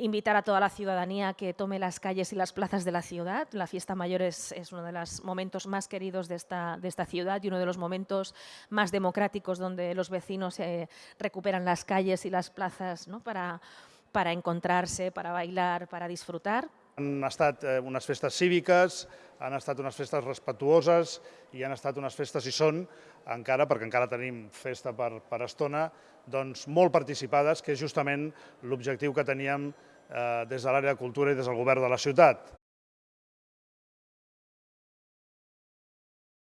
invitar a toda la ciudadanía que tome las calles y las plazas de la ciudad. La fiesta mayor es, es uno de los momentos más queridos de esta, de esta ciudad y uno de los momentos más democráticos donde los vecinos eh, recuperan las calles y las plazas ¿no? para, para encontrarse, para bailar, para disfrutar. Han estat eh, unes festes cíviques, han estat unes festes respetuoses i han estat unes festes, i són encara, perquè encara tenim festa per, per estona, doncs molt participades, que és justament l'objectiu que teníem eh, des de l'àrea de cultura i des del govern de la ciutat.